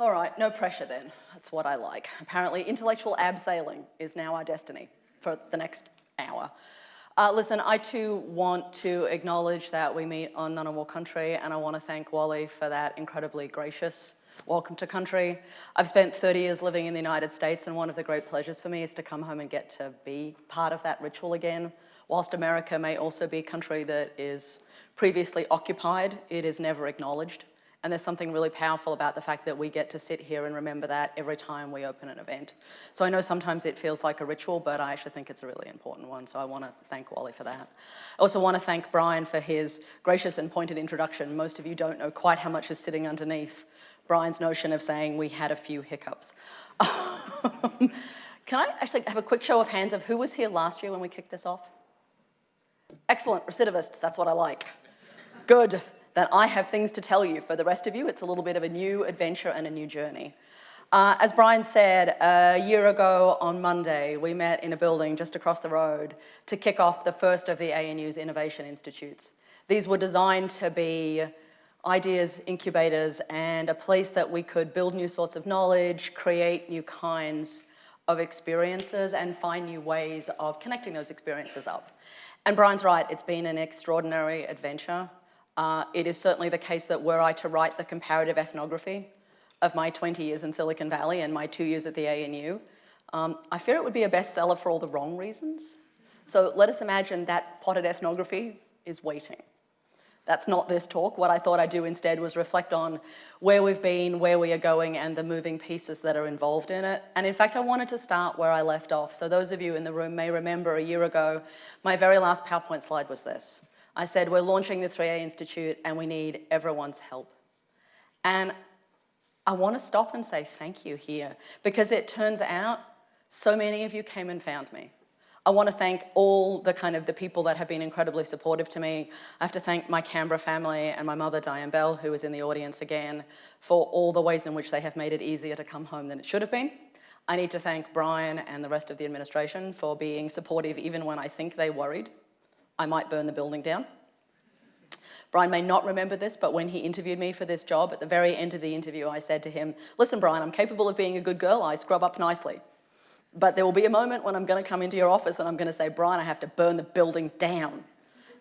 All right, no pressure then. That's what I like. Apparently, intellectual abseiling is now our destiny for the next hour. Uh, listen, I too want to acknowledge that we meet on Ngunnawal country and I want to thank Wally for that incredibly gracious welcome to country. I've spent 30 years living in the United States and one of the great pleasures for me is to come home and get to be part of that ritual again. Whilst America may also be a country that is previously occupied, it is never acknowledged. And there's something really powerful about the fact that we get to sit here and remember that every time we open an event. So I know sometimes it feels like a ritual, but I actually think it's a really important one. So I want to thank Wally for that. I also want to thank Brian for his gracious and pointed introduction. Most of you don't know quite how much is sitting underneath Brian's notion of saying we had a few hiccups. Can I actually have a quick show of hands of who was here last year when we kicked this off? Excellent, recidivists, that's what I like. Good that I have things to tell you. For the rest of you, it's a little bit of a new adventure and a new journey. Uh, as Brian said, a year ago on Monday, we met in a building just across the road to kick off the first of the ANU's Innovation Institutes. These were designed to be ideas incubators and a place that we could build new sorts of knowledge, create new kinds of experiences and find new ways of connecting those experiences up. And Brian's right, it's been an extraordinary adventure. Uh, it is certainly the case that were I to write the comparative ethnography of my 20 years in Silicon Valley and my two years at the ANU, um, I fear it would be a bestseller for all the wrong reasons. So let us imagine that potted ethnography is waiting. That's not this talk. What I thought I'd do instead was reflect on where we've been, where we are going, and the moving pieces that are involved in it. And in fact, I wanted to start where I left off. So those of you in the room may remember a year ago, my very last PowerPoint slide was this. I said, we're launching the 3A Institute and we need everyone's help. And I want to stop and say thank you here because it turns out so many of you came and found me. I want to thank all the kind of the people that have been incredibly supportive to me. I have to thank my Canberra family and my mother, Diane Bell, who is in the audience again, for all the ways in which they have made it easier to come home than it should have been. I need to thank Brian and the rest of the administration for being supportive even when I think they worried. I might burn the building down. Brian may not remember this, but when he interviewed me for this job, at the very end of the interview, I said to him, listen, Brian, I'm capable of being a good girl. I scrub up nicely. But there will be a moment when I'm going to come into your office and I'm going to say, Brian, I have to burn the building down.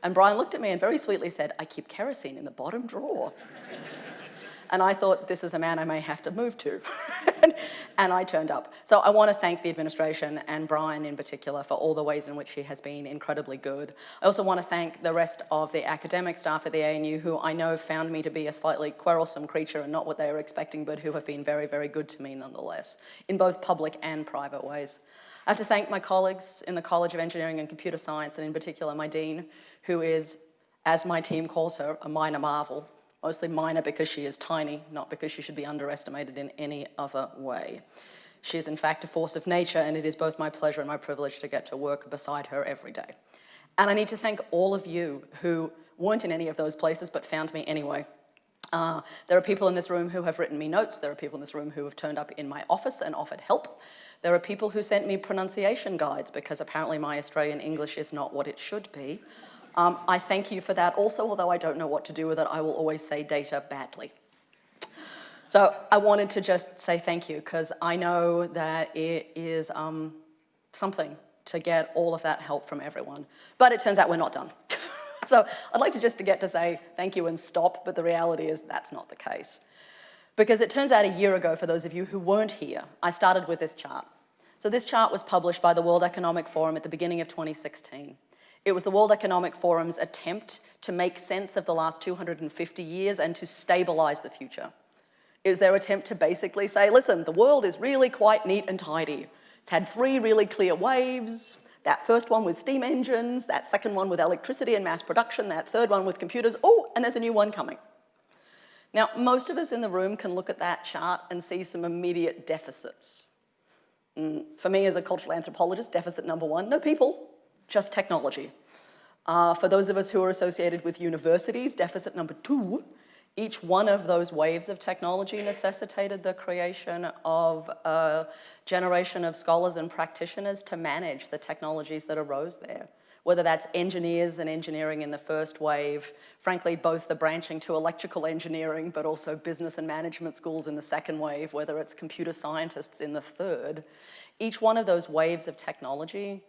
And Brian looked at me and very sweetly said, I keep kerosene in the bottom drawer. And I thought, this is a man I may have to move to. and I turned up. So I want to thank the administration and Brian in particular for all the ways in which he has been incredibly good. I also want to thank the rest of the academic staff at the ANU who I know found me to be a slightly quarrelsome creature and not what they were expecting, but who have been very, very good to me nonetheless, in both public and private ways. I have to thank my colleagues in the College of Engineering and Computer Science, and in particular my dean, who is, as my team calls her, a minor marvel mostly minor because she is tiny, not because she should be underestimated in any other way. She is in fact a force of nature and it is both my pleasure and my privilege to get to work beside her every day. And I need to thank all of you who weren't in any of those places but found me anyway. Uh, there are people in this room who have written me notes. There are people in this room who have turned up in my office and offered help. There are people who sent me pronunciation guides because apparently my Australian English is not what it should be. Um, I thank you for that also, although I don't know what to do with it, I will always say data badly. So I wanted to just say thank you because I know that it is um, something to get all of that help from everyone. But it turns out we're not done. so I'd like to just to get to say thank you and stop, but the reality is that's not the case. Because it turns out a year ago, for those of you who weren't here, I started with this chart. So this chart was published by the World Economic Forum at the beginning of 2016. It was the World Economic Forum's attempt to make sense of the last 250 years and to stabilize the future. It was their attempt to basically say, listen, the world is really quite neat and tidy. It's had three really clear waves, that first one with steam engines, that second one with electricity and mass production, that third one with computers, oh, and there's a new one coming. Now, most of us in the room can look at that chart and see some immediate deficits. Mm, for me as a cultural anthropologist, deficit number one, no people just technology. Uh, for those of us who are associated with universities, deficit number two, each one of those waves of technology necessitated the creation of a generation of scholars and practitioners to manage the technologies that arose there. whether that's engineers and engineering in the first wave, frankly, both the branching to electrical engineering, but also business and management schools in the second wave, whether it's computer scientists in the third, each one of those waves of technology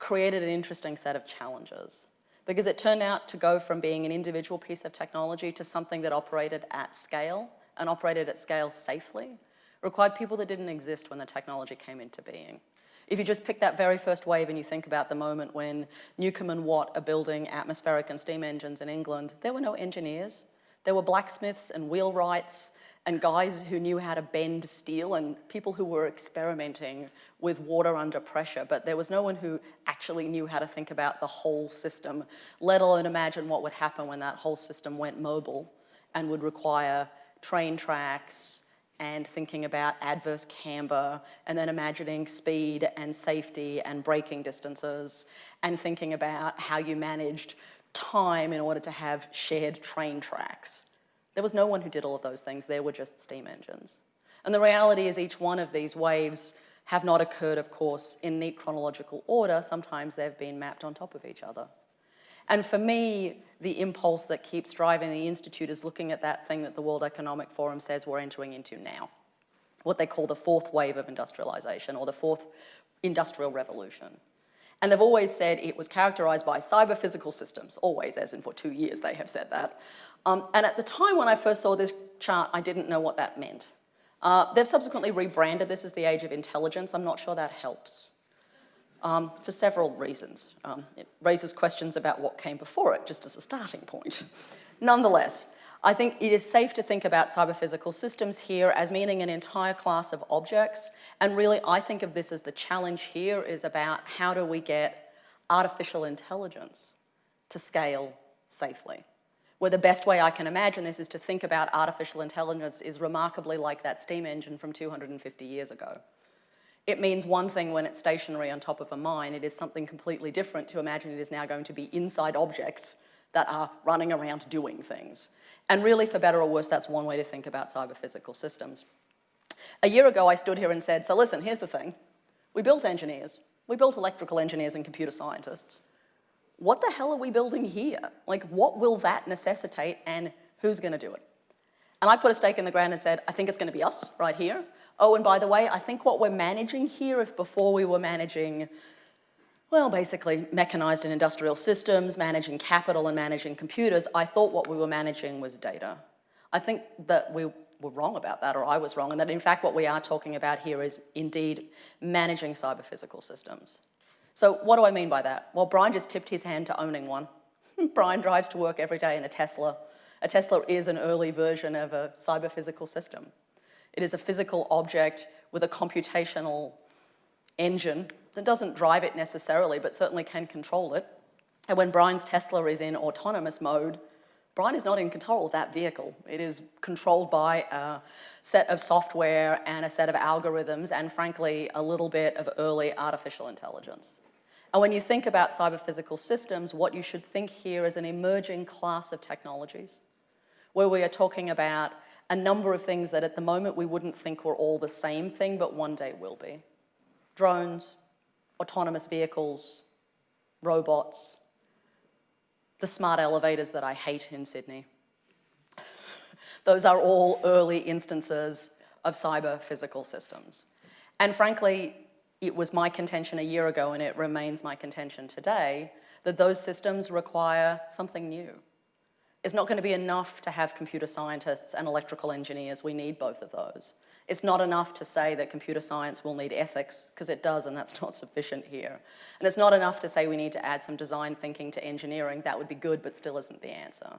created an interesting set of challenges because it turned out to go from being an individual piece of technology to something that operated at scale and operated at scale safely, required people that didn't exist when the technology came into being. If you just pick that very first wave and you think about the moment when Newcomen and Watt are building atmospheric and steam engines in England, there were no engineers. There were blacksmiths and wheelwrights and guys who knew how to bend steel and people who were experimenting with water under pressure, but there was no one who actually knew how to think about the whole system, let alone imagine what would happen when that whole system went mobile and would require train tracks, and thinking about adverse camber and then imagining speed and safety and braking distances and thinking about how you managed time in order to have shared train tracks. There was no one who did all of those things, there were just steam engines. And the reality is each one of these waves have not occurred, of course, in neat chronological order. Sometimes they've been mapped on top of each other. And for me, the impulse that keeps driving the Institute is looking at that thing that the World Economic Forum says we're entering into now, what they call the fourth wave of industrialization or the fourth industrial revolution. And they've always said it was characterized by cyber-physical systems, always, as in for two years they have said that. Um, and at the time when I first saw this chart, I didn't know what that meant. Uh, they've subsequently rebranded this as the age of intelligence. I'm not sure that helps um, for several reasons. Um, it raises questions about what came before it, just as a starting point. Nonetheless, I think it is safe to think about cyber-physical systems here as meaning an entire class of objects, and really I think of this as the challenge here is about how do we get artificial intelligence to scale safely. Where the best way I can imagine this is to think about artificial intelligence is remarkably like that steam engine from 250 years ago. It means one thing when it's stationary on top of a mine, it is something completely different to imagine it is now going to be inside objects that are running around doing things. And really, for better or worse, that's one way to think about cyber-physical systems. A year ago, I stood here and said, so listen, here's the thing. We built engineers. We built electrical engineers and computer scientists. What the hell are we building here? Like, what will that necessitate and who's gonna do it? And I put a stake in the ground and said, I think it's gonna be us right here. Oh, and by the way, I think what we're managing here, if before we were managing, well, basically mechanized and industrial systems, managing capital and managing computers, I thought what we were managing was data. I think that we were wrong about that, or I was wrong, and that in fact what we are talking about here is indeed managing cyber-physical systems. So what do I mean by that? Well, Brian just tipped his hand to owning one. Brian drives to work every day in a Tesla. A Tesla is an early version of a cyber-physical system. It is a physical object with a computational engine that doesn't drive it necessarily, but certainly can control it. And when Brian's Tesla is in autonomous mode, Brian is not in control of that vehicle. It is controlled by a set of software and a set of algorithms and frankly, a little bit of early artificial intelligence. And when you think about cyber-physical systems, what you should think here is an emerging class of technologies where we are talking about a number of things that at the moment we wouldn't think were all the same thing, but one day will be. Drones, autonomous vehicles, robots, the smart elevators that I hate in Sydney. Those are all early instances of cyber physical systems. And frankly, it was my contention a year ago and it remains my contention today that those systems require something new. It's not going to be enough to have computer scientists and electrical engineers. We need both of those. It's not enough to say that computer science will need ethics, because it does, and that's not sufficient here. And it's not enough to say we need to add some design thinking to engineering. That would be good, but still isn't the answer.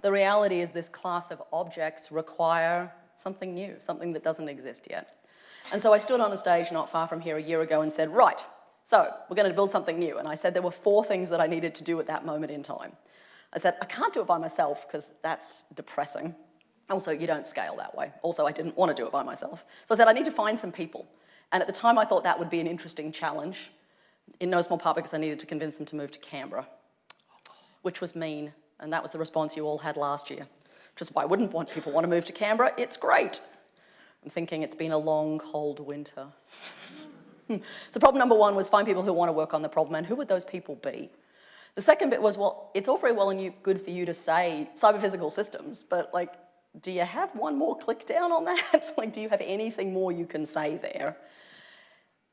The reality is this class of objects require something new, something that doesn't exist yet. And so I stood on a stage not far from here a year ago and said, right, so we're going to build something new. And I said there were four things that I needed to do at that moment in time. I said, I can't do it by myself because that's depressing. Also, you don't scale that way. Also, I didn't want to do it by myself. So I said, I need to find some people. And at the time, I thought that would be an interesting challenge, in no small part because I needed to convince them to move to Canberra, which was mean. And that was the response you all had last year. Just why wouldn't want people want to move to Canberra? It's great. I'm thinking it's been a long, cold winter. so problem number one was find people who want to work on the problem, and who would those people be? The second bit was, well, it's all very well and you, good for you to say cyber-physical systems, but like, do you have one more click down on that? like, do you have anything more you can say there?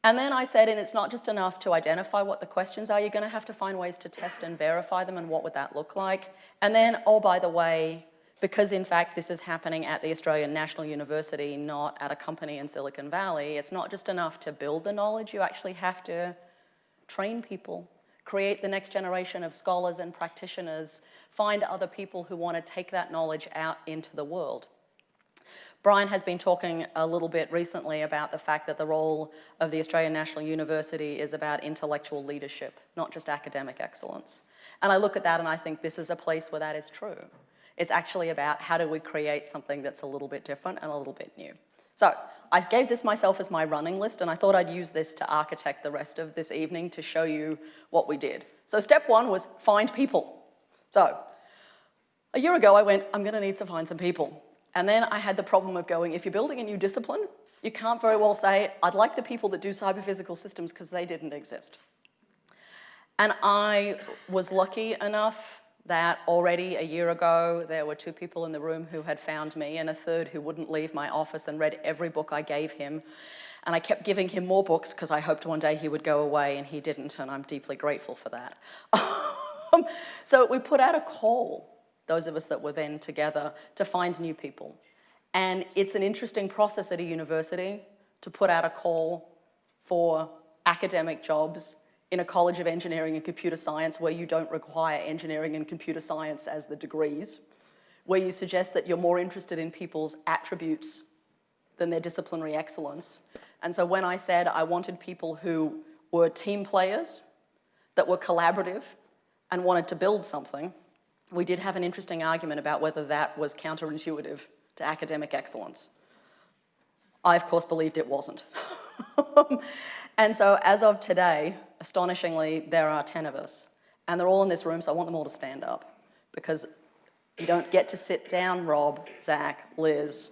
And then I said, and it's not just enough to identify what the questions are, you're gonna have to find ways to test and verify them and what would that look like? And then, oh, by the way, because in fact this is happening at the Australian National University, not at a company in Silicon Valley, it's not just enough to build the knowledge, you actually have to train people, create the next generation of scholars and practitioners, find other people who want to take that knowledge out into the world. Brian has been talking a little bit recently about the fact that the role of the Australian National University is about intellectual leadership, not just academic excellence. And I look at that and I think this is a place where that is true. It's actually about how do we create something that's a little bit different and a little bit new. So I gave this myself as my running list and I thought I'd use this to architect the rest of this evening to show you what we did. So step one was find people. So a year ago I went, I'm gonna need to find some people. And then I had the problem of going, if you're building a new discipline, you can't very well say, I'd like the people that do cyber-physical systems because they didn't exist. And I was lucky enough that already a year ago, there were two people in the room who had found me and a third who wouldn't leave my office and read every book I gave him. And I kept giving him more books because I hoped one day he would go away and he didn't, and I'm deeply grateful for that. so we put out a call those of us that were then together, to find new people. And it's an interesting process at a university to put out a call for academic jobs in a College of Engineering and Computer Science where you don't require engineering and computer science as the degrees, where you suggest that you're more interested in people's attributes than their disciplinary excellence. And so when I said I wanted people who were team players, that were collaborative and wanted to build something, we did have an interesting argument about whether that was counterintuitive to academic excellence. I, of course, believed it wasn't. and so as of today, astonishingly, there are 10 of us. And they're all in this room, so I want them all to stand up because you don't get to sit down, Rob, Zach, Liz,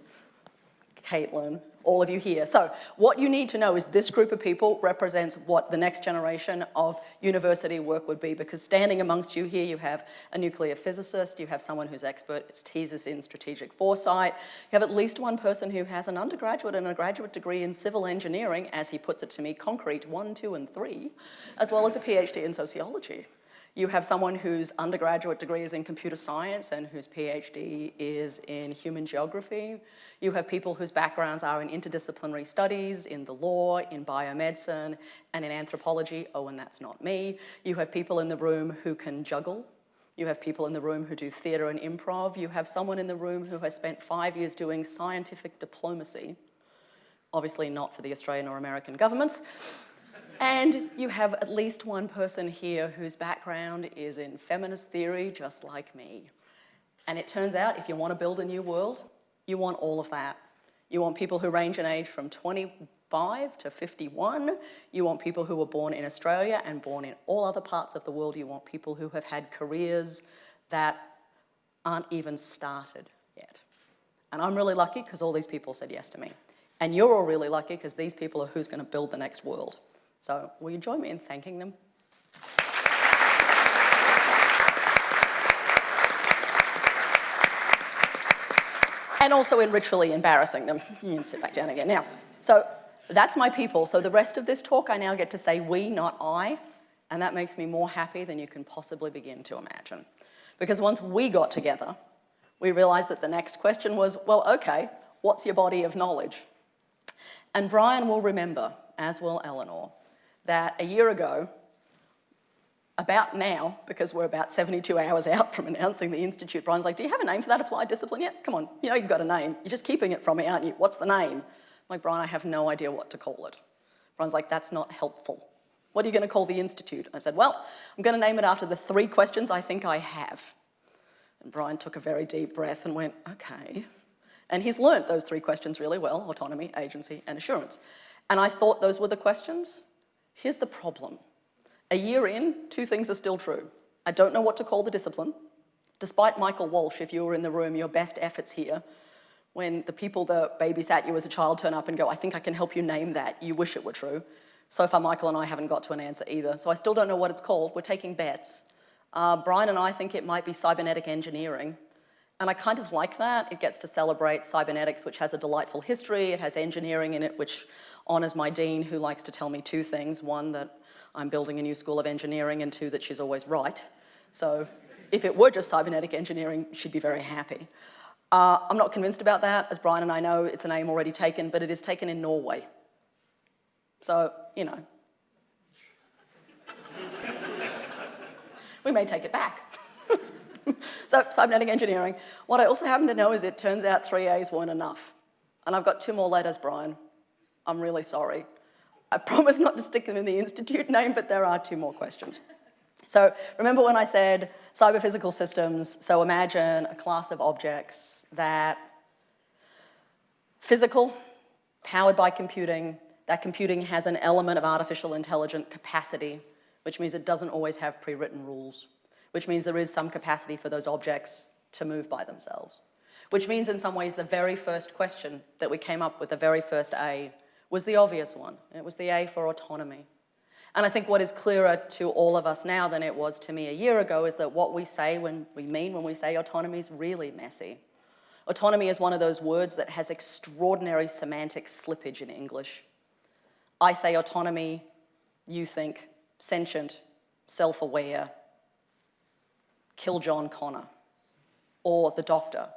Caitlin, all of you here. So what you need to know is this group of people represents what the next generation of university work would be because standing amongst you here, you have a nuclear physicist, you have someone who's expert, teases in strategic foresight, you have at least one person who has an undergraduate and a graduate degree in civil engineering, as he puts it to me, concrete one, two, and three, as well as a PhD in sociology. You have someone whose undergraduate degree is in computer science and whose PhD is in human geography. You have people whose backgrounds are in interdisciplinary studies, in the law, in biomedicine, and in anthropology. Oh, and that's not me. You have people in the room who can juggle. You have people in the room who do theatre and improv. You have someone in the room who has spent five years doing scientific diplomacy. Obviously not for the Australian or American governments. And you have at least one person here whose background is in feminist theory, just like me. And it turns out if you want to build a new world, you want all of that. You want people who range in age from 25 to 51. You want people who were born in Australia and born in all other parts of the world. You want people who have had careers that aren't even started yet. And I'm really lucky because all these people said yes to me. And you're all really lucky because these people are who's going to build the next world. So will you join me in thanking them? and also in ritually embarrassing them. Sit back down again. Now, so that's my people. So the rest of this talk, I now get to say we, not I, and that makes me more happy than you can possibly begin to imagine. Because once we got together, we realized that the next question was, well, okay, what's your body of knowledge? And Brian will remember, as will Eleanor, that a year ago, about now, because we're about 72 hours out from announcing the Institute, Brian's like, do you have a name for that applied discipline yet? Come on, you know you've got a name. You're just keeping it from me, aren't you? What's the name? I'm like, Brian, I have no idea what to call it. Brian's like, that's not helpful. What are you going to call the Institute? I said, well, I'm going to name it after the three questions I think I have. And Brian took a very deep breath and went, okay. And he's learnt those three questions really well, autonomy, agency, and assurance. And I thought those were the questions. Here's the problem. A year in, two things are still true. I don't know what to call the discipline. Despite Michael Walsh, if you were in the room, your best efforts here, when the people that babysat you as a child turn up and go, I think I can help you name that, you wish it were true. So far, Michael and I haven't got to an answer either. So I still don't know what it's called. We're taking bets. Uh, Brian and I think it might be cybernetic engineering. And I kind of like that. It gets to celebrate cybernetics, which has a delightful history. It has engineering in it, which honors my dean, who likes to tell me two things. One, that I'm building a new school of engineering, and two, that she's always right. So if it were just cybernetic engineering, she'd be very happy. Uh, I'm not convinced about that. As Brian and I know, it's a name already taken, but it is taken in Norway. So, you know. we may take it back. so, cybernetic engineering. What I also happen to know is it turns out three A's weren't enough. And I've got two more letters, Brian. I'm really sorry. I promise not to stick them in the institute name, but there are two more questions. So remember when I said cyber-physical systems, so imagine a class of objects that physical, powered by computing, that computing has an element of artificial intelligent capacity, which means it doesn't always have pre-written rules which means there is some capacity for those objects to move by themselves. Which means in some ways the very first question that we came up with, the very first A, was the obvious one. It was the A for autonomy. And I think what is clearer to all of us now than it was to me a year ago is that what we say when we mean when we say autonomy is really messy. Autonomy is one of those words that has extraordinary semantic slippage in English. I say autonomy, you think sentient, self-aware, kill John Connor, or the doctor,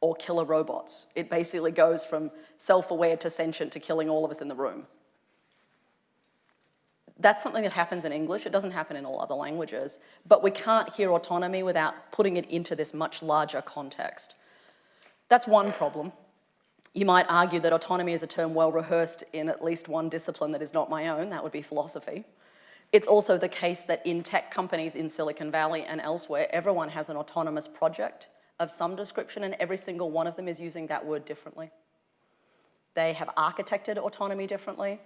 or killer robots. It basically goes from self-aware to sentient to killing all of us in the room. That's something that happens in English. It doesn't happen in all other languages. But we can't hear autonomy without putting it into this much larger context. That's one problem. You might argue that autonomy is a term well rehearsed in at least one discipline that is not my own, that would be philosophy. It's also the case that in tech companies in Silicon Valley and elsewhere, everyone has an autonomous project of some description and every single one of them is using that word differently. They have architected autonomy differently.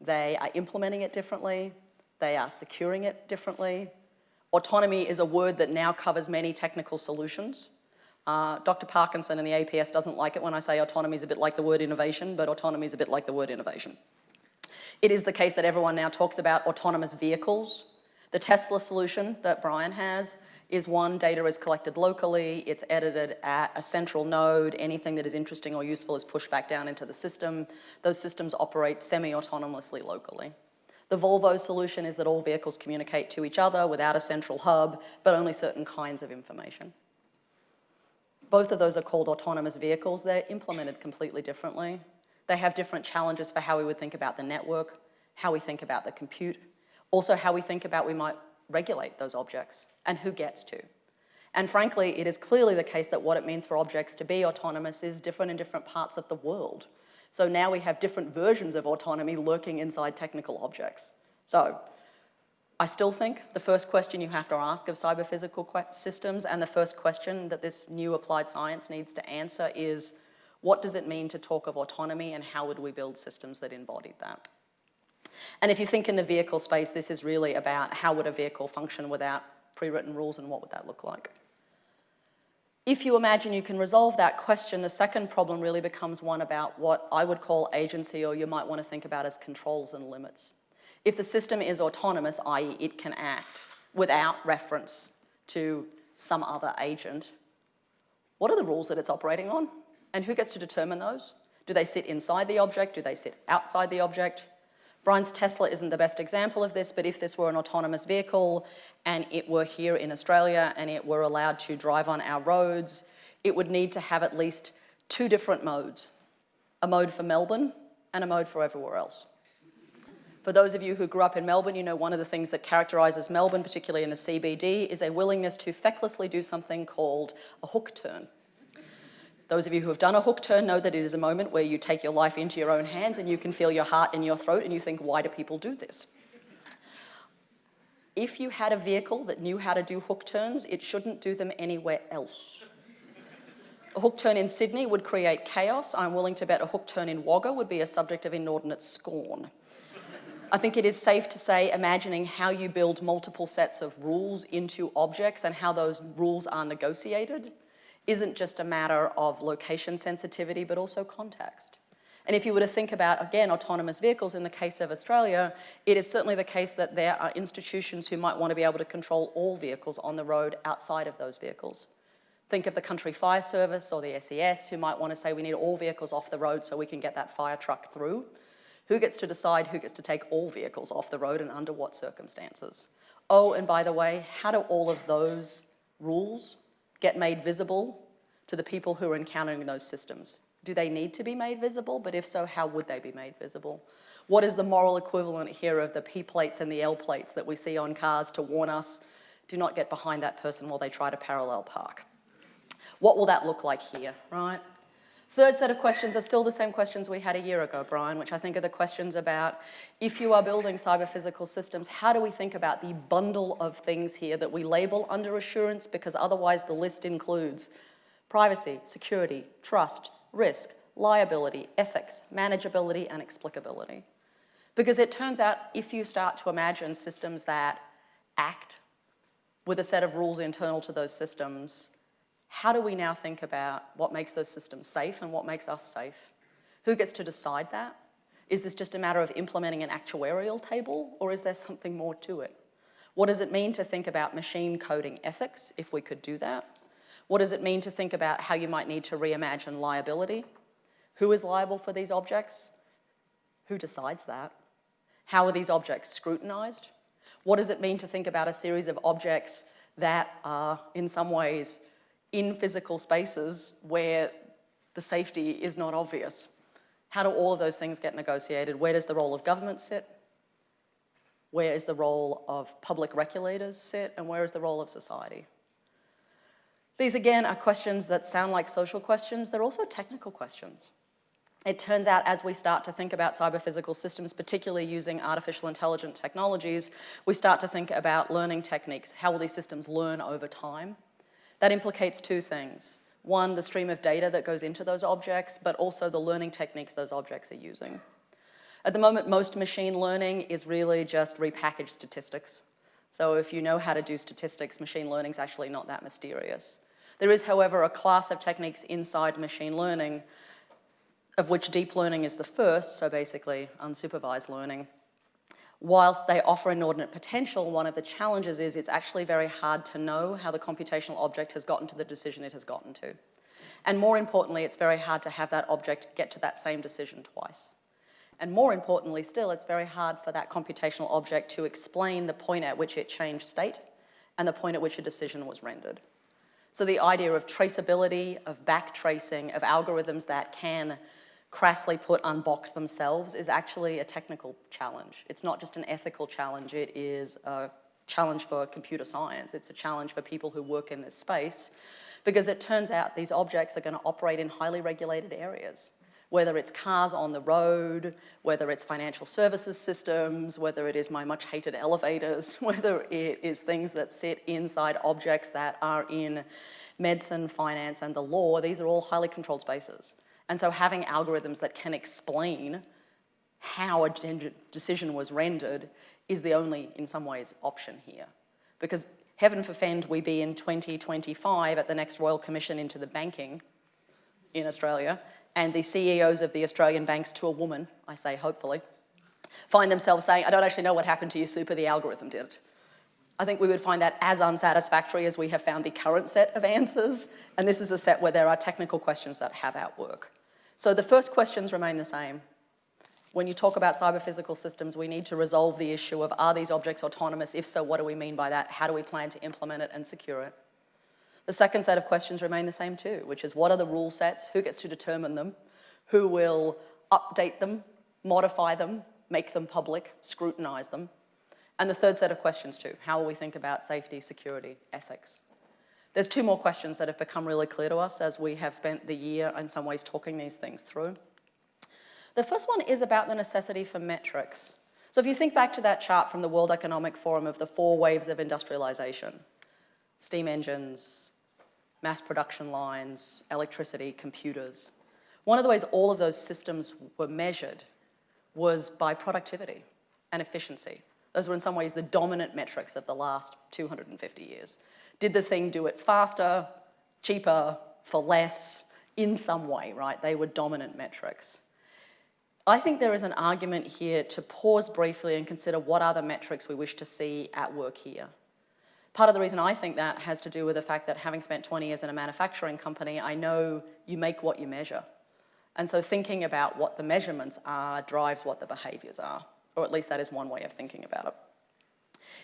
They are implementing it differently. They are securing it differently. Autonomy is a word that now covers many technical solutions. Uh, Dr. Parkinson in the APS doesn't like it when I say autonomy is a bit like the word innovation, but autonomy is a bit like the word innovation. It is the case that everyone now talks about autonomous vehicles. The Tesla solution that Brian has is one, data is collected locally, it's edited at a central node, anything that is interesting or useful is pushed back down into the system. Those systems operate semi-autonomously locally. The Volvo solution is that all vehicles communicate to each other without a central hub, but only certain kinds of information. Both of those are called autonomous vehicles. They're implemented completely differently. They have different challenges for how we would think about the network, how we think about the compute, also how we think about we might regulate those objects and who gets to. And frankly, it is clearly the case that what it means for objects to be autonomous is different in different parts of the world. So now we have different versions of autonomy lurking inside technical objects. So I still think the first question you have to ask of cyber-physical systems and the first question that this new applied science needs to answer is what does it mean to talk of autonomy and how would we build systems that embodied that? And if you think in the vehicle space, this is really about how would a vehicle function without pre-written rules and what would that look like? If you imagine you can resolve that question, the second problem really becomes one about what I would call agency or you might want to think about as controls and limits. If the system is autonomous, i.e. it can act without reference to some other agent, what are the rules that it's operating on? And who gets to determine those? Do they sit inside the object? Do they sit outside the object? Brian's Tesla isn't the best example of this, but if this were an autonomous vehicle and it were here in Australia and it were allowed to drive on our roads, it would need to have at least two different modes, a mode for Melbourne and a mode for everywhere else. For those of you who grew up in Melbourne, you know one of the things that characterises Melbourne, particularly in the CBD, is a willingness to fecklessly do something called a hook turn. Those of you who have done a hook turn know that it is a moment where you take your life into your own hands and you can feel your heart in your throat and you think, why do people do this? If you had a vehicle that knew how to do hook turns, it shouldn't do them anywhere else. A hook turn in Sydney would create chaos. I'm willing to bet a hook turn in Wagga would be a subject of inordinate scorn. I think it is safe to say imagining how you build multiple sets of rules into objects and how those rules are negotiated isn't just a matter of location sensitivity, but also context. And if you were to think about, again, autonomous vehicles in the case of Australia, it is certainly the case that there are institutions who might want to be able to control all vehicles on the road outside of those vehicles. Think of the country fire service or the SES who might want to say we need all vehicles off the road so we can get that fire truck through. Who gets to decide who gets to take all vehicles off the road and under what circumstances? Oh, and by the way, how do all of those rules get made visible to the people who are encountering those systems? Do they need to be made visible? But if so, how would they be made visible? What is the moral equivalent here of the P plates and the L plates that we see on cars to warn us, do not get behind that person while they try to parallel park? What will that look like here, right? Third set of questions are still the same questions we had a year ago, Brian, which I think are the questions about if you are building cyber-physical systems, how do we think about the bundle of things here that we label under assurance because otherwise the list includes privacy, security, trust, risk, liability, ethics, manageability, and explicability. Because it turns out if you start to imagine systems that act with a set of rules internal to those systems, how do we now think about what makes those systems safe and what makes us safe? Who gets to decide that? Is this just a matter of implementing an actuarial table or is there something more to it? What does it mean to think about machine coding ethics, if we could do that? What does it mean to think about how you might need to reimagine liability? Who is liable for these objects? Who decides that? How are these objects scrutinized? What does it mean to think about a series of objects that are in some ways in physical spaces where the safety is not obvious? How do all of those things get negotiated? Where does the role of government sit? Where is the role of public regulators sit? And where is the role of society? These again are questions that sound like social questions, they're also technical questions. It turns out as we start to think about cyber-physical systems, particularly using artificial intelligent technologies, we start to think about learning techniques. How will these systems learn over time? That implicates two things. One, the stream of data that goes into those objects, but also the learning techniques those objects are using. At the moment, most machine learning is really just repackaged statistics. So if you know how to do statistics, machine learning is actually not that mysterious. There is, however, a class of techniques inside machine learning of which deep learning is the first, so basically unsupervised learning. Whilst they offer inordinate potential, one of the challenges is it's actually very hard to know how the computational object has gotten to the decision it has gotten to. And more importantly, it's very hard to have that object get to that same decision twice. And more importantly still, it's very hard for that computational object to explain the point at which it changed state and the point at which a decision was rendered. So the idea of traceability, of backtracing, of algorithms that can crassly put unbox themselves is actually a technical challenge. It's not just an ethical challenge, it is a challenge for computer science. It's a challenge for people who work in this space because it turns out these objects are going to operate in highly regulated areas whether it's cars on the road, whether it's financial services systems, whether it is my much hated elevators, whether it is things that sit inside objects that are in medicine, finance, and the law, these are all highly controlled spaces. And so having algorithms that can explain how a decision was rendered is the only, in some ways, option here. Because heaven forfend we be in 2025 at the next Royal Commission into the banking in Australia, and the CEOs of the Australian banks to a woman, I say hopefully, find themselves saying, I don't actually know what happened to you, super, the algorithm did it. I think we would find that as unsatisfactory as we have found the current set of answers, and this is a set where there are technical questions that have outwork. So the first questions remain the same. When you talk about cyber-physical systems, we need to resolve the issue of are these objects autonomous? If so, what do we mean by that? How do we plan to implement it and secure it? The second set of questions remain the same too, which is what are the rule sets, who gets to determine them, who will update them, modify them, make them public, scrutinize them. And the third set of questions too, how will we think about safety, security, ethics? There's two more questions that have become really clear to us as we have spent the year in some ways talking these things through. The first one is about the necessity for metrics. So if you think back to that chart from the World Economic Forum of the four waves of industrialization, steam engines, mass production lines, electricity, computers. One of the ways all of those systems were measured was by productivity and efficiency. Those were in some ways the dominant metrics of the last 250 years. Did the thing do it faster, cheaper, for less, in some way, right? They were dominant metrics. I think there is an argument here to pause briefly and consider what the metrics we wish to see at work here. Part of the reason I think that has to do with the fact that having spent 20 years in a manufacturing company, I know you make what you measure. And so thinking about what the measurements are drives what the behaviours are, or at least that is one way of thinking about it.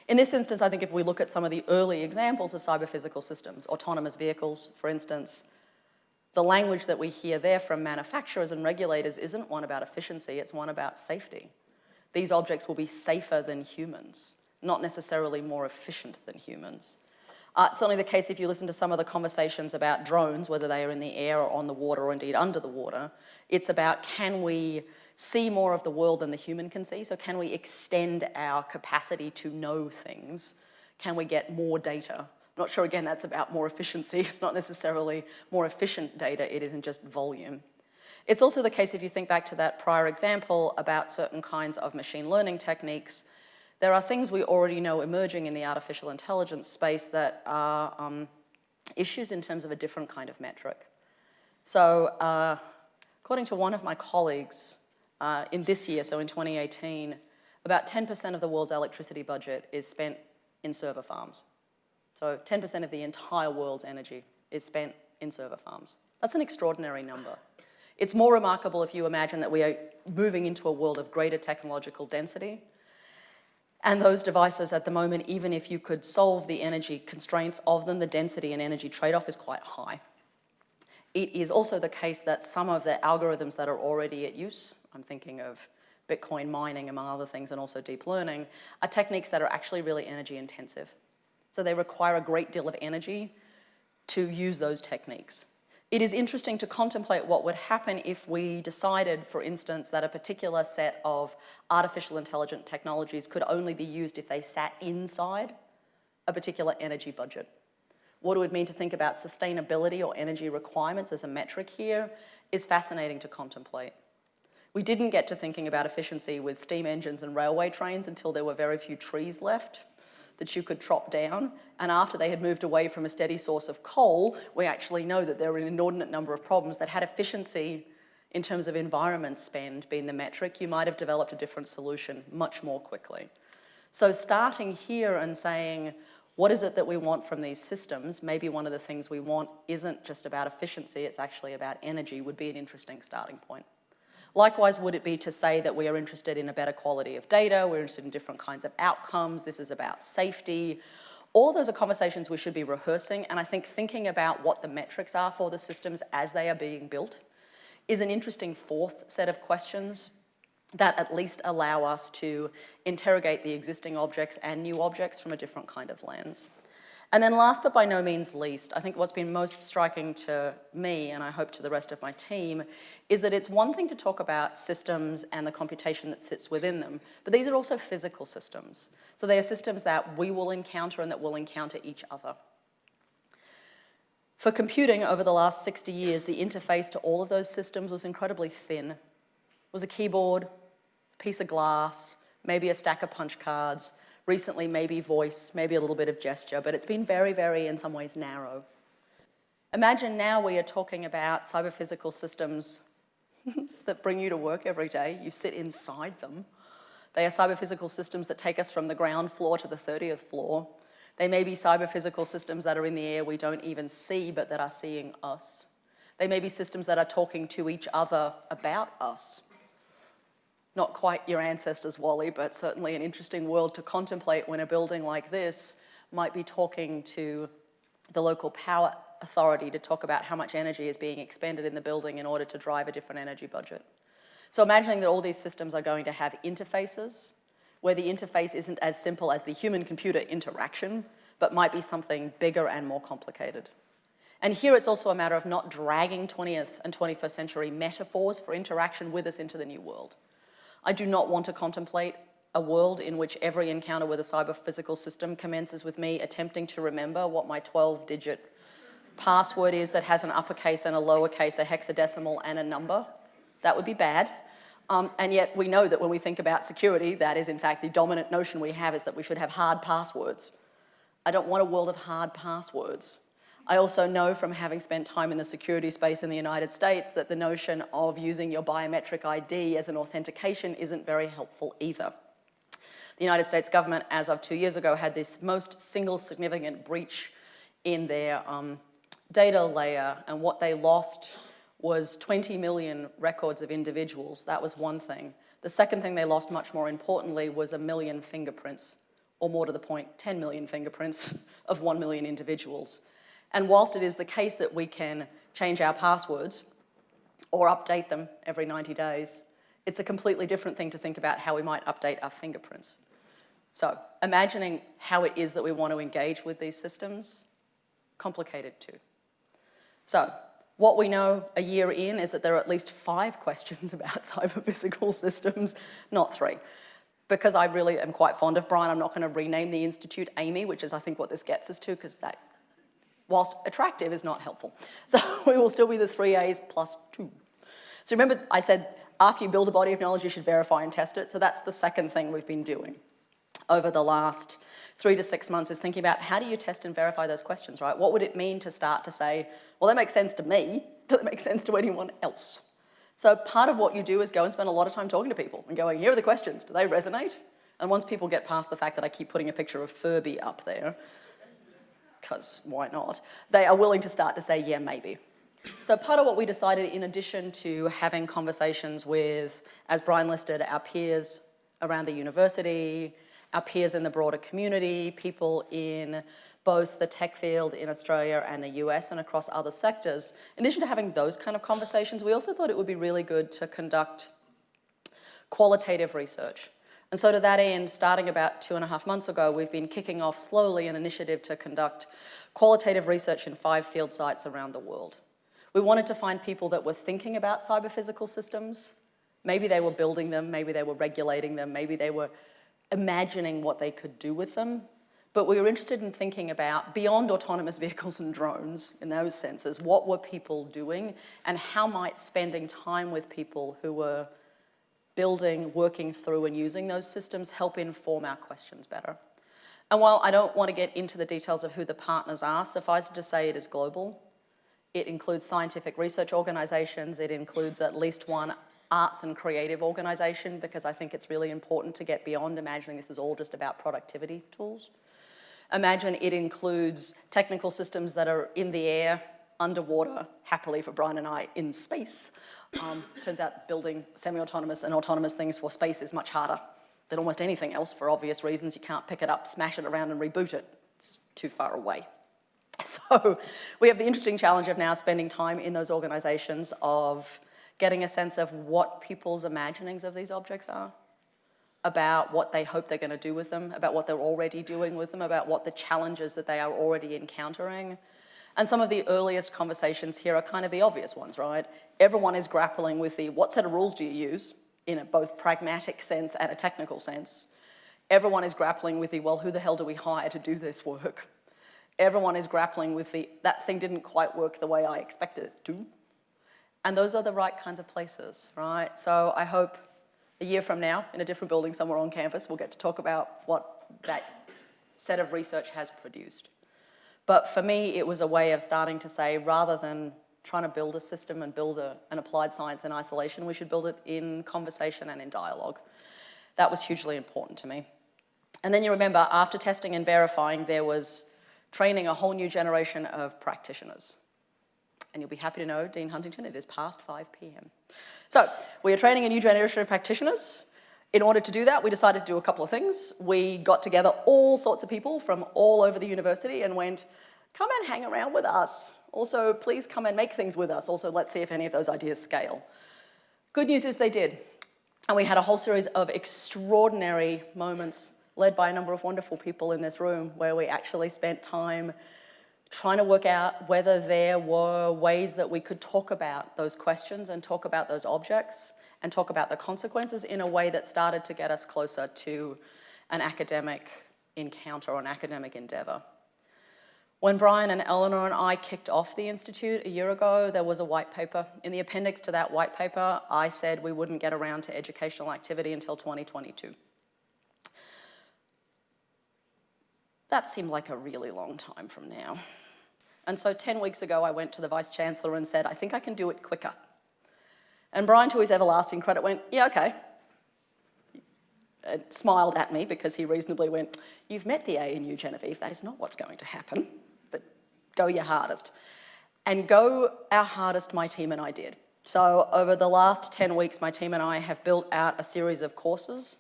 In this instance, I think if we look at some of the early examples of cyber-physical systems, autonomous vehicles, for instance, the language that we hear there from manufacturers and regulators isn't one about efficiency, it's one about safety. These objects will be safer than humans, not necessarily more efficient than humans. Uh, certainly the case if you listen to some of the conversations about drones, whether they are in the air or on the water or indeed under the water, it's about can we see more of the world than the human can see? So can we extend our capacity to know things? Can we get more data? I'm not sure, again, that's about more efficiency. It's not necessarily more efficient data, it isn't just volume. It's also the case if you think back to that prior example about certain kinds of machine learning techniques, there are things we already know emerging in the artificial intelligence space that are um, issues in terms of a different kind of metric. So uh, according to one of my colleagues, uh, in this year, so in 2018, about 10% of the world's electricity budget is spent in server farms. So 10% of the entire world's energy is spent in server farms. That's an extraordinary number. It's more remarkable if you imagine that we are moving into a world of greater technological density, and those devices at the moment, even if you could solve the energy constraints of them, the density and energy trade-off is quite high. It is also the case that some of the algorithms that are already at use, I'm thinking of Bitcoin mining among other things and also deep learning, are techniques that are actually really energy intensive. So they require a great deal of energy to use those techniques. It is interesting to contemplate what would happen if we decided, for instance, that a particular set of artificial intelligent technologies could only be used if they sat inside a particular energy budget. What it would mean to think about sustainability or energy requirements as a metric here is fascinating to contemplate. We didn't get to thinking about efficiency with steam engines and railway trains until there were very few trees left that you could chop down. And after they had moved away from a steady source of coal, we actually know that there were an inordinate number of problems that had efficiency in terms of environment spend being the metric, you might have developed a different solution much more quickly. So starting here and saying, what is it that we want from these systems? Maybe one of the things we want isn't just about efficiency, it's actually about energy would be an interesting starting point. Likewise, would it be to say that we are interested in a better quality of data, we're interested in different kinds of outcomes, this is about safety. All those are conversations we should be rehearsing, and I think thinking about what the metrics are for the systems as they are being built is an interesting fourth set of questions that at least allow us to interrogate the existing objects and new objects from a different kind of lens. And then last but by no means least, I think what's been most striking to me, and I hope to the rest of my team, is that it's one thing to talk about systems and the computation that sits within them, but these are also physical systems. So they are systems that we will encounter and that will encounter each other. For computing over the last 60 years, the interface to all of those systems was incredibly thin. It was a keyboard, a piece of glass, maybe a stack of punch cards, recently maybe voice, maybe a little bit of gesture, but it's been very, very, in some ways, narrow. Imagine now we are talking about cyber-physical systems that bring you to work every day. You sit inside them. They are cyber-physical systems that take us from the ground floor to the 30th floor. They may be cyber-physical systems that are in the air we don't even see, but that are seeing us. They may be systems that are talking to each other about us. Not quite your ancestors, WALL-E, but certainly an interesting world to contemplate when a building like this might be talking to the local power authority to talk about how much energy is being expended in the building in order to drive a different energy budget. So imagining that all these systems are going to have interfaces, where the interface isn't as simple as the human-computer interaction, but might be something bigger and more complicated. And here it's also a matter of not dragging 20th and 21st century metaphors for interaction with us into the new world. I do not want to contemplate a world in which every encounter with a cyber-physical system commences with me attempting to remember what my 12-digit password is that has an uppercase and a lowercase, a hexadecimal and a number. That would be bad. Um, and yet we know that when we think about security, that is in fact the dominant notion we have is that we should have hard passwords. I don't want a world of hard passwords. I also know from having spent time in the security space in the United States that the notion of using your biometric ID as an authentication isn't very helpful either. The United States government, as of two years ago, had this most single significant breach in their um, data layer, and what they lost was 20 million records of individuals. That was one thing. The second thing they lost, much more importantly, was a million fingerprints, or more to the point, 10 million fingerprints of 1 million individuals. And whilst it is the case that we can change our passwords or update them every 90 days, it's a completely different thing to think about how we might update our fingerprints. So imagining how it is that we want to engage with these systems, complicated too. So what we know a year in is that there are at least five questions about cyber-physical systems, not three. Because I really am quite fond of Brian, I'm not going to rename the institute Amy, which is I think what this gets us to, because that whilst attractive is not helpful. So we will still be the three A's plus two. So remember I said after you build a body of knowledge, you should verify and test it. So that's the second thing we've been doing over the last three to six months is thinking about how do you test and verify those questions, right? What would it mean to start to say, well, that makes sense to me. Does it make sense to anyone else? So part of what you do is go and spend a lot of time talking to people and going, here are the questions, do they resonate? And once people get past the fact that I keep putting a picture of Furby up there, because why not, they are willing to start to say, yeah, maybe. So part of what we decided, in addition to having conversations with, as Brian listed, our peers around the university, our peers in the broader community, people in both the tech field in Australia and the US and across other sectors. In addition to having those kind of conversations, we also thought it would be really good to conduct qualitative research. And so to that end, starting about two and a half months ago, we've been kicking off slowly an initiative to conduct qualitative research in five field sites around the world. We wanted to find people that were thinking about cyber-physical systems. Maybe they were building them, maybe they were regulating them, maybe they were imagining what they could do with them. But we were interested in thinking about, beyond autonomous vehicles and drones, in those senses, what were people doing and how might spending time with people who were building, working through and using those systems help inform our questions better. And while I don't want to get into the details of who the partners are, suffice it to say it is global. It includes scientific research organisations, it includes at least one arts and creative organisation because I think it's really important to get beyond imagining this is all just about productivity tools. Imagine it includes technical systems that are in the air, underwater, happily for Brian and I, in space, um, turns out building semi-autonomous and autonomous things for space is much harder than almost anything else for obvious reasons. You can't pick it up, smash it around and reboot it. It's too far away. So we have the interesting challenge of now spending time in those organizations of getting a sense of what people's imaginings of these objects are, about what they hope they're going to do with them, about what they're already doing with them, about what the challenges that they are already encountering, and some of the earliest conversations here are kind of the obvious ones, right? Everyone is grappling with the what set of rules do you use in a both pragmatic sense and a technical sense. Everyone is grappling with the, well, who the hell do we hire to do this work? Everyone is grappling with the, that thing didn't quite work the way I expected it to. And those are the right kinds of places, right? So I hope a year from now, in a different building somewhere on campus, we'll get to talk about what that set of research has produced. But for me, it was a way of starting to say, rather than trying to build a system and build a, an applied science in isolation, we should build it in conversation and in dialogue. That was hugely important to me. And then you remember, after testing and verifying, there was training a whole new generation of practitioners. And you'll be happy to know, Dean Huntington, it is past 5 p.m. So we are training a new generation of practitioners. In order to do that, we decided to do a couple of things. We got together all sorts of people from all over the university and went, come and hang around with us. Also, please come and make things with us. Also, let's see if any of those ideas scale. Good news is they did. And we had a whole series of extraordinary moments led by a number of wonderful people in this room where we actually spent time trying to work out whether there were ways that we could talk about those questions and talk about those objects and talk about the consequences in a way that started to get us closer to an academic encounter or an academic endeavour. When Brian and Eleanor and I kicked off the Institute a year ago, there was a white paper. In the appendix to that white paper, I said we wouldn't get around to educational activity until 2022. That seemed like a really long time from now. And so 10 weeks ago, I went to the Vice Chancellor and said, I think I can do it quicker. And Brian, to his everlasting credit, went, yeah, okay. And smiled at me because he reasonably went, you've met the ANU, Genevieve, that is not what's going to happen, but go your hardest. And go our hardest, my team and I did. So over the last 10 weeks, my team and I have built out a series of courses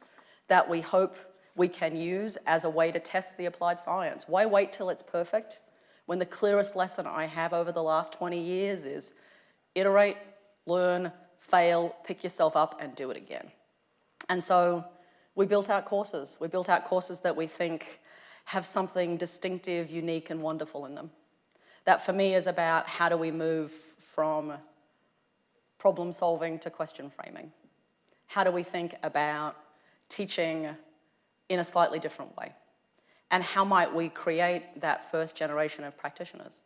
that we hope we can use as a way to test the applied science. Why wait till it's perfect? When the clearest lesson I have over the last 20 years is iterate, learn, fail, pick yourself up and do it again. And so we built out courses. We built out courses that we think have something distinctive, unique and wonderful in them. That for me is about how do we move from problem solving to question framing? How do we think about teaching in a slightly different way? And how might we create that first generation of practitioners?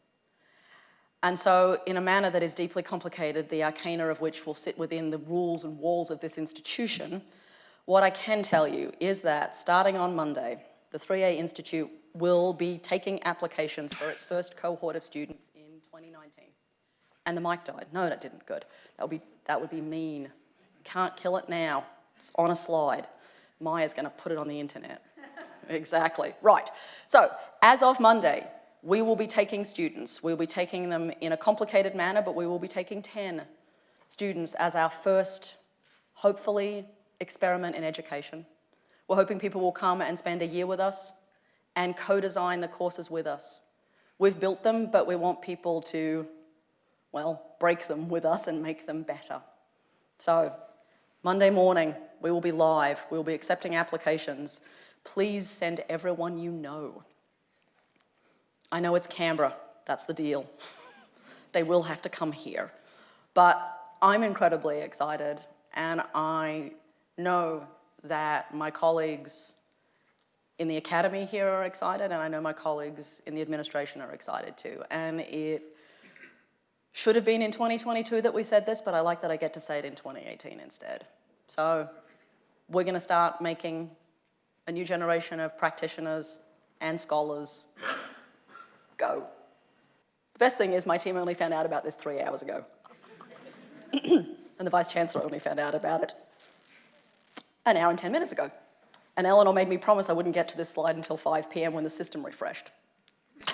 And so in a manner that is deeply complicated, the arcana of which will sit within the rules and walls of this institution, what I can tell you is that starting on Monday, the 3A Institute will be taking applications for its first cohort of students in 2019. And the mic died. No, that didn't. Good. That would be, that would be mean. Can't kill it now. It's on a slide. Maya's going to put it on the internet. exactly. Right. So, as of Monday, we will be taking students. We'll be taking them in a complicated manner, but we will be taking 10 students as our first, hopefully, experiment in education. We're hoping people will come and spend a year with us and co-design the courses with us. We've built them, but we want people to well, break them with us and make them better. So, Monday morning, we will be live. We will be accepting applications. Please send everyone you know. I know it's Canberra, that's the deal. they will have to come here. But I'm incredibly excited and I know that my colleagues in the academy here are excited and I know my colleagues in the administration are excited too. And it should have been in 2022 that we said this, but I like that I get to say it in 2018 instead. So we're going to start making a new generation of practitioners and scholars go. The best thing is my team only found out about this three hours ago. and the Vice-Chancellor only found out about it an hour and 10 minutes ago. And Eleanor made me promise I wouldn't get to this slide until 5 p.m. when the system refreshed.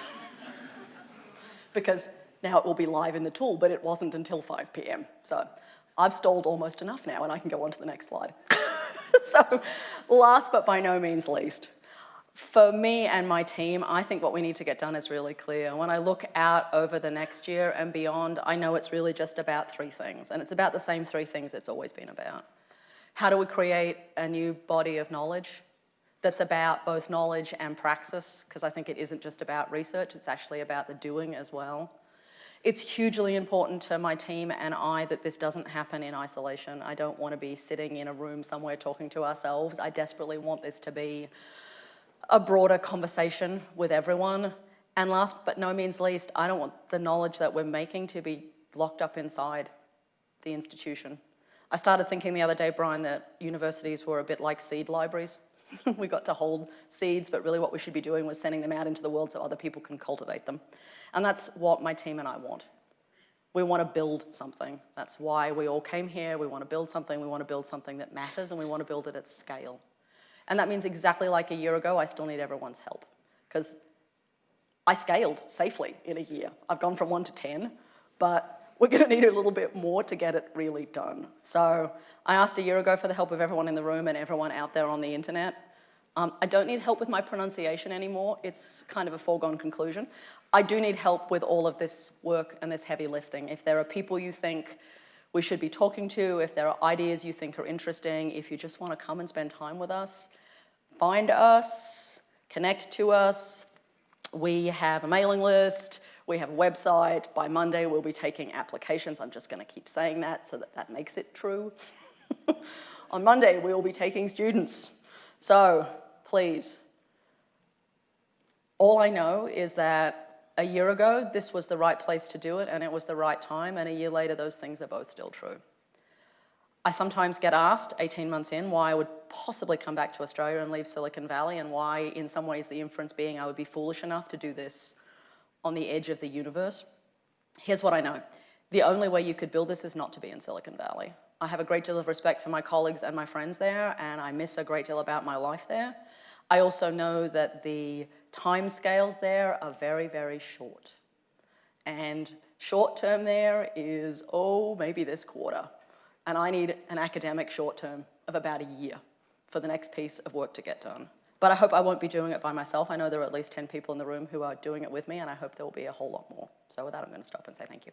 because now it will be live in the tool, but it wasn't until 5 p.m. So I've stalled almost enough now and I can go on to the next slide. so last but by no means least, for me and my team, I think what we need to get done is really clear. When I look out over the next year and beyond, I know it's really just about three things, and it's about the same three things it's always been about. How do we create a new body of knowledge that's about both knowledge and praxis, because I think it isn't just about research, it's actually about the doing as well. It's hugely important to my team and I that this doesn't happen in isolation. I don't want to be sitting in a room somewhere talking to ourselves. I desperately want this to be a broader conversation with everyone. And last but no means least, I don't want the knowledge that we're making to be locked up inside the institution. I started thinking the other day, Brian, that universities were a bit like seed libraries. we got to hold seeds, but really what we should be doing was sending them out into the world so other people can cultivate them. And that's what my team and I want. We want to build something. That's why we all came here. We want to build something. We want to build something that matters, and we want to build it at scale. And that means exactly like a year ago, I still need everyone's help. Because I scaled safely in a year. I've gone from one to 10, but we're going to need a little bit more to get it really done. So I asked a year ago for the help of everyone in the room and everyone out there on the internet. Um, I don't need help with my pronunciation anymore. It's kind of a foregone conclusion. I do need help with all of this work and this heavy lifting. If there are people you think we should be talking to, if there are ideas you think are interesting, if you just want to come and spend time with us, find us, connect to us. We have a mailing list, we have a website. By Monday, we'll be taking applications. I'm just going to keep saying that so that that makes it true. On Monday, we will be taking students. So please, all I know is that a year ago, this was the right place to do it and it was the right time, and a year later, those things are both still true. I sometimes get asked, 18 months in, why I would possibly come back to Australia and leave Silicon Valley and why, in some ways, the inference being I would be foolish enough to do this on the edge of the universe. Here's what I know. The only way you could build this is not to be in Silicon Valley. I have a great deal of respect for my colleagues and my friends there, and I miss a great deal about my life there. I also know that the time scales there are very, very short. And short term there is, oh, maybe this quarter. And I need an academic short term of about a year for the next piece of work to get done. But I hope I won't be doing it by myself. I know there are at least 10 people in the room who are doing it with me, and I hope there will be a whole lot more. So with that, I'm going to stop and say thank you.